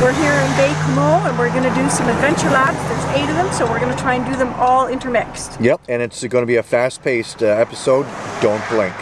We're here in Bay Comeau and we're going to do some adventure labs. There's eight of them, so we're going to try and do them all intermixed. Yep, and it's going to be a fast-paced uh, episode. Don't blink.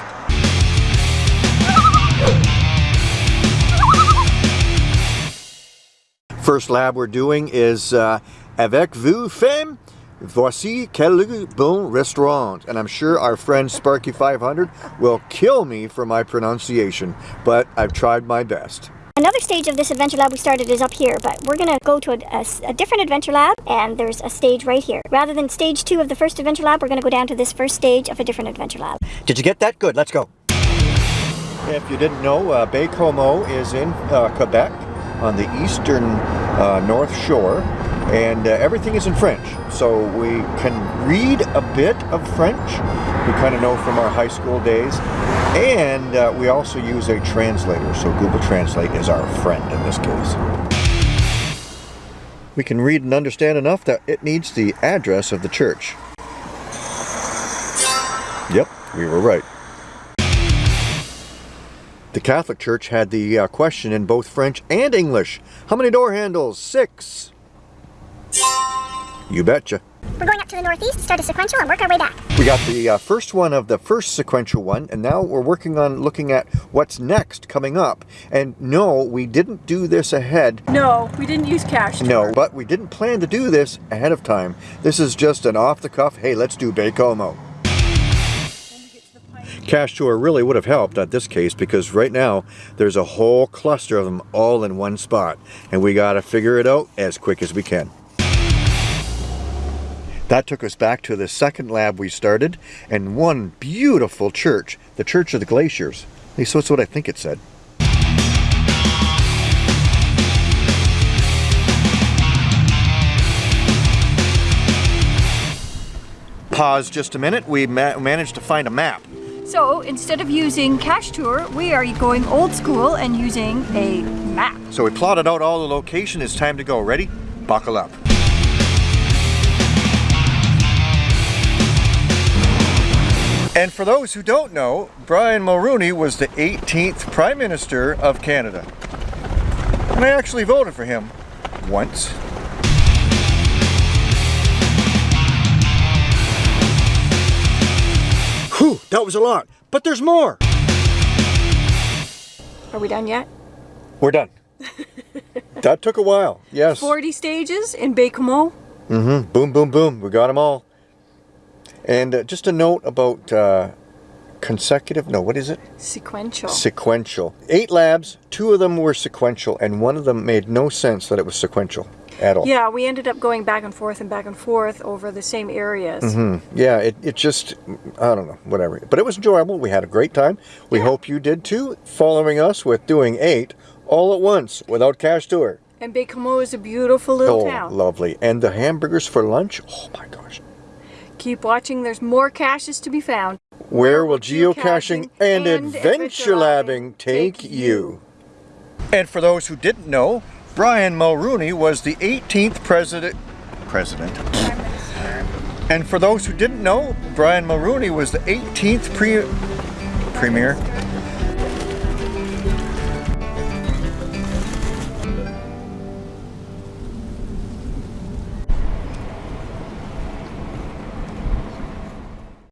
First lab we're doing is uh, Avec vous femme, voici quel bon restaurant. And I'm sure our friend Sparky 500 will kill me for my pronunciation, but I've tried my best. Another stage of this adventure lab we started is up here, but we're going to go to a, a, a, different adventure lab, and there's a stage right here. Rather than stage two of the first adventure lab, we're going to go down to this first stage of a different adventure lab. Did you get that? Good, let's go. If you didn't know, uh, Baie-Comeau is in uh, Quebec on the eastern uh, North Shore and uh, everything is in French. So we can read a bit of French. We kind of know from our high school days. And uh, we also use a translator, so Google Translate is our friend in this case. We can read and understand enough that it needs the address of the church. Yep, we were right. The Catholic Church had the uh, question in both French and English. How many door handles? Six. You betcha. We're going up to the northeast, start a sequential, and work our way back. We got the uh, first one of the first sequential one, and now we're working on looking at what's next coming up. And no, we didn't do this ahead. No, we didn't use cash. No, but we didn't plan to do this ahead of time. This is just an off-the-cuff, hey, let's do Baie-Comeau. Cash Tour really would have helped at this case because right now there's a whole cluster of them all in one spot and we got to figure it out as quick as we can. That took us back to the second lab we started and one beautiful church, the Church of the Glaciers. At least that's what I think it said. Pause just a minute. We ma managed to find a map. So instead of using Cachetur, we are going old school and using a map. So we plotted out all the location. It's time to go. Ready? Buckle up. And for those who don't know, Brian Mulroney was the 18th Prime Minister of Canada. And I actually voted for him once. Whew, that was a lot, but there's more. Are we done yet? We're done. that took a while, yes. 40 stages in Baie-Comeau. Mm-hmm, boom, boom, boom, we got them all. And uh, just a note about uh, consecutive, no, what is it? Sequential. Sequential. Eight labs, two of them were sequential, and one of them made no sense that it was sequential at all. Yeah, we ended up going back and forth and back and forth over the same areas. Mm -hmm. Yeah, it, it just, I don't know, whatever. But it was enjoyable. We had a great time. We yeah. hope you did too, following us with doing eight all at once without Cachetur. And Comeau is a beautiful little oh, town. lovely. And the hamburgers for lunch, oh my gosh. Keep watching, there's more caches to be found. Where will geocaching and, and adventure labbing take you? And for those who didn't know, Brian Mulroney was the 18th president. President. And for those who didn't know, Brian Mulroney was the 18th pre premier